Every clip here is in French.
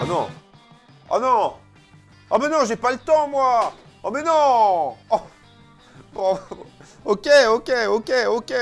Oh non Oh non Oh mais non, j'ai pas le temps, moi Oh mais non oh. Ok, ok, ok, ok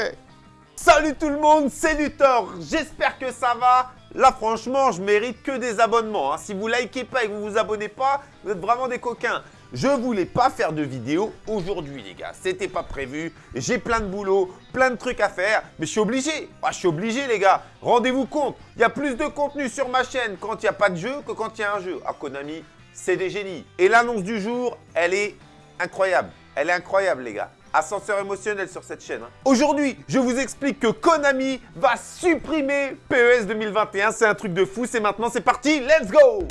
Salut tout le monde, c'est Luthor J'espère que ça va Là, franchement, je mérite que des abonnements. Hein. Si vous likez pas et que vous vous abonnez pas, vous êtes vraiment des coquins. Je voulais pas faire de vidéo aujourd'hui, les gars. C'était pas prévu. J'ai plein de boulot, plein de trucs à faire. Mais je suis obligé. Ah, je suis obligé, les gars. Rendez-vous compte, il y a plus de contenu sur ma chaîne quand il n'y a pas de jeu que quand il y a un jeu. Ah, Konami, c'est des génies. Et l'annonce du jour, elle est incroyable. Elle est incroyable, les gars ascenseur émotionnel sur cette chaîne. Hein. Aujourd'hui, je vous explique que Konami va supprimer PES 2021. C'est un truc de fou. C'est maintenant, c'est parti. Let's go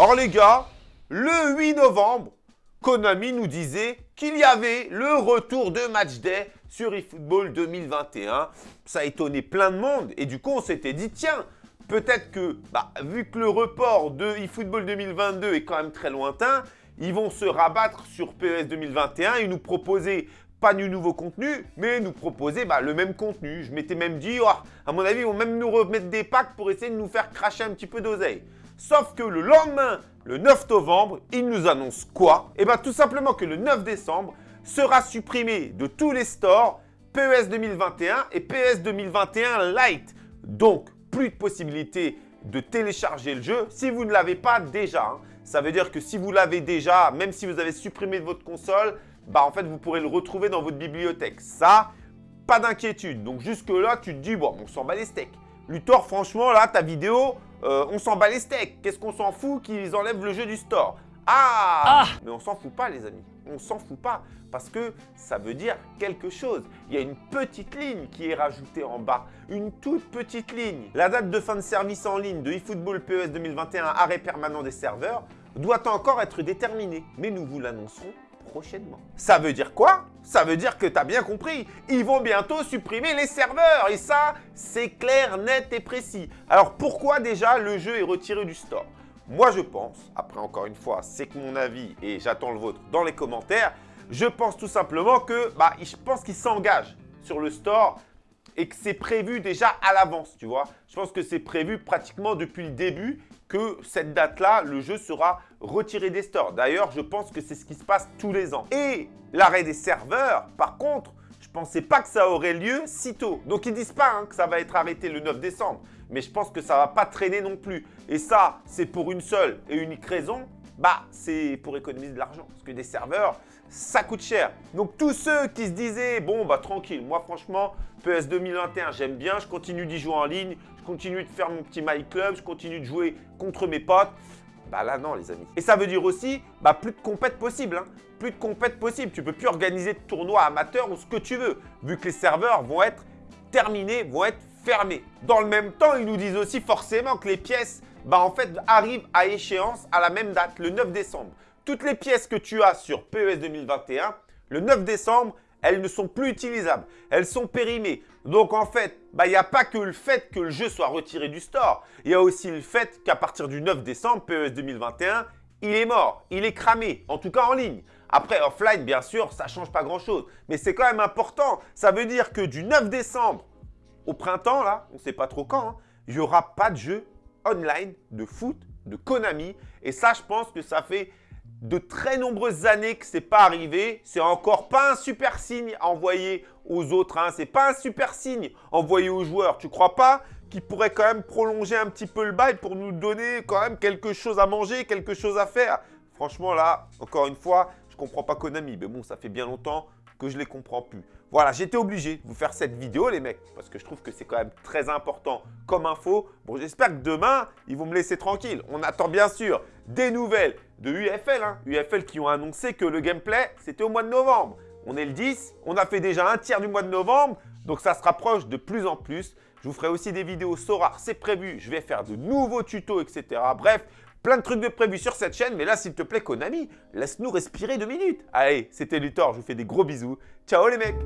Or les gars, le 8 novembre, Konami nous disait qu'il y avait le retour de Match Day sur eFootball 2021. Ça a étonné plein de monde et du coup on s'était dit tiens, peut-être que bah, vu que le report de eFootball 2022 est quand même très lointain, ils vont se rabattre sur PES 2021 et nous proposer pas du nouveau contenu, mais nous proposer bah, le même contenu. Je m'étais même dit, oh, à mon avis, ils vont même nous remettre des packs pour essayer de nous faire cracher un petit peu d'oseille. Sauf que le lendemain, le 9 novembre, ils nous annoncent quoi? Eh bien tout simplement que le 9 décembre sera supprimé de tous les stores PES 2021 et PES 2021 Lite. Donc, plus de possibilité de télécharger le jeu si vous ne l'avez pas déjà. Hein. Ça veut dire que si vous l'avez déjà, même si vous avez supprimé de votre console, bah en fait, vous pourrez le retrouver dans votre bibliothèque. Ça, pas d'inquiétude. Donc jusque-là, tu te dis, bon, on s'en bat les steaks. Luthor, franchement, là, ta vidéo, euh, on s'en bat les steaks. Qu'est-ce qu'on s'en fout qu'ils enlèvent le jeu du store? Ah, ah, Mais on s'en fout pas, les amis. On s'en fout pas parce que ça veut dire quelque chose. Il y a une petite ligne qui est rajoutée en bas. Une toute petite ligne. La date de fin de service en ligne de eFootball PES 2021, arrêt permanent des serveurs, doit encore être déterminée. Mais nous vous l'annoncerons prochainement. Ça veut dire quoi? Ça veut dire que tu as bien compris. Ils vont bientôt supprimer les serveurs. Et ça, c'est clair, net et précis. Alors pourquoi déjà le jeu est retiré du store? Moi, je pense, après encore une fois, c'est que mon avis et j'attends le vôtre dans les commentaires, je pense tout simplement que, bah, je pense qu'il s'engage sur le store et que c'est prévu déjà à l'avance, tu vois. Je pense que c'est prévu pratiquement depuis le début que cette date-là, le jeu sera retiré des stores. D'ailleurs, je pense que c'est ce qui se passe tous les ans. Et l'arrêt des serveurs, par contre, je ne pensais pas que ça aurait lieu si tôt. Donc, ils disent pas hein, que ça va être arrêté le 9 décembre mais je pense que ça ne va pas traîner non plus. Et ça, c'est pour une seule et unique raison, bah, c'est pour économiser de l'argent. Parce que des serveurs, ça coûte cher. Donc tous ceux qui se disaient, bon, bah tranquille, moi franchement, PS 2021, j'aime bien, je continue d'y jouer en ligne, je continue de faire mon petit My Club, je continue de jouer contre mes potes. Bah là, non, les amis. Et ça veut dire aussi, bah, plus de compètes possibles. Hein. Plus de compètes possibles. Tu peux plus organiser de tournois amateurs ou ce que tu veux, vu que les serveurs vont être terminés, vont être fermé. Dans le même temps, ils nous disent aussi forcément que les pièces bah, en fait, arrivent à échéance à la même date, le 9 décembre. Toutes les pièces que tu as sur PES 2021, le 9 décembre, elles ne sont plus utilisables. Elles sont périmées. Donc en fait, bah, il n'y a pas que le fait que le jeu soit retiré du store. Il y a aussi le fait qu'à partir du 9 décembre, PES 2021, il est mort, il est cramé, en tout cas en ligne. Après, offline, bien sûr, ça ne change pas grand-chose. Mais c'est quand même important. Ça veut dire que du 9 décembre au printemps, là, on ne sait pas trop quand, hein, il n'y aura pas de jeu online de foot de Konami. Et ça, je pense que ça fait de très nombreuses années que ce n'est pas arrivé. C'est encore pas un super signe envoyé aux autres. Hein. Ce n'est pas un super signe envoyé aux joueurs. Tu crois pas qu'ils pourraient quand même prolonger un petit peu le bail pour nous donner quand même quelque chose à manger, quelque chose à faire? Franchement, là, encore une fois, je comprends pas Konami. Mais bon, ça fait bien longtemps que je ne les comprends plus. Voilà, j'étais obligé de vous faire cette vidéo, les mecs, parce que je trouve que c'est quand même très important comme info. Bon, j'espère que demain, ils vont me laisser tranquille. On attend bien sûr des nouvelles de UFL, hein. UFL qui ont annoncé que le gameplay, c'était au mois de novembre. On est le 10, on a fait déjà un tiers du mois de novembre, donc ça se rapproche de plus en plus. Je vous ferai aussi des vidéos Sora, c'est prévu. Je vais faire de nouveaux tutos, etc. Bref, Plein de trucs de prévus sur cette chaîne, mais là, s'il te plaît, Konami, laisse-nous respirer deux minutes. Allez, c'était Luthor, je vous fais des gros bisous. Ciao les mecs